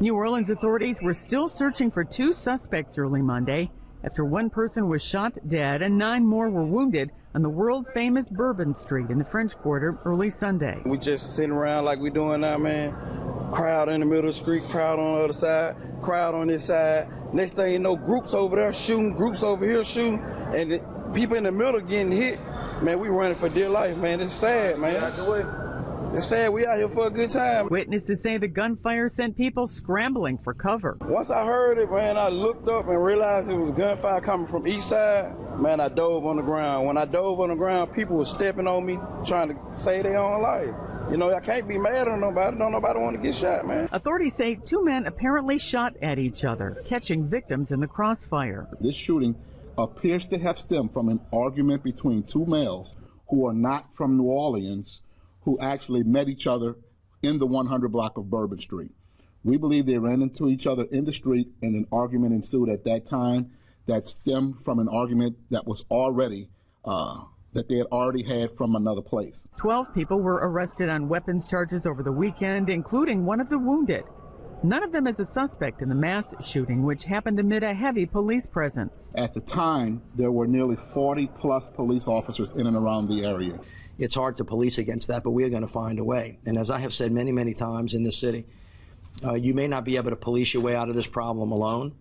New Orleans authorities were still searching for two suspects early Monday after one person was shot dead and nine more were wounded on the world famous Bourbon Street in the French Quarter early Sunday. We just sitting around like we doing now, man. Crowd in the middle of the street, crowd on the other side, crowd on this side. Next thing you know, groups over there shooting, groups over here shooting, and the people in the middle getting hit. Man, we running for dear life, man. It's sad, man. It's sad we out here for a good time. Witnesses say the gunfire sent people scrambling for cover. Once I heard it, man, I looked up and realized it was gunfire coming from each side. Man, I dove on the ground. When I dove on the ground, people were stepping on me, trying to save their own life. You know, I can't be mad on nobody. Don't nobody want to get shot, man. Authorities say two men apparently shot at each other, catching victims in the crossfire. This shooting appears to have stemmed from an argument between two males who are not from New Orleans who actually met each other in the 100 block of Bourbon Street. We believe they ran into each other in the street and an argument ensued at that time that stemmed from an argument that was already uh, that they had already had from another place. Twelve people were arrested on weapons charges over the weekend, including one of the wounded. None of them is a suspect in the mass shooting, which happened amid a heavy police presence. At the time, there were nearly 40 plus police officers in and around the area it's hard to police against that, but we are going to find a way. And as I have said many, many times in this city, uh, you may not be able to police your way out of this problem alone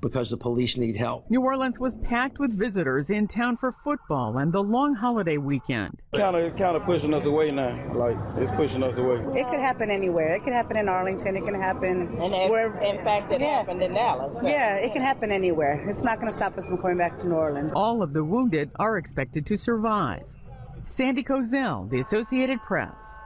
because the police need help. New Orleans was packed with visitors in town for football and the long holiday weekend. Kind of, kind of pushing us away now. Like it's pushing us away. It could happen anywhere. It could happen in Arlington. It can happen. And where, in fact, it yeah. happened in Dallas. So. Yeah, it can happen anywhere. It's not going to stop us from going back to New Orleans. All of the wounded are expected to survive. Sandy Kozel, The Associated Press.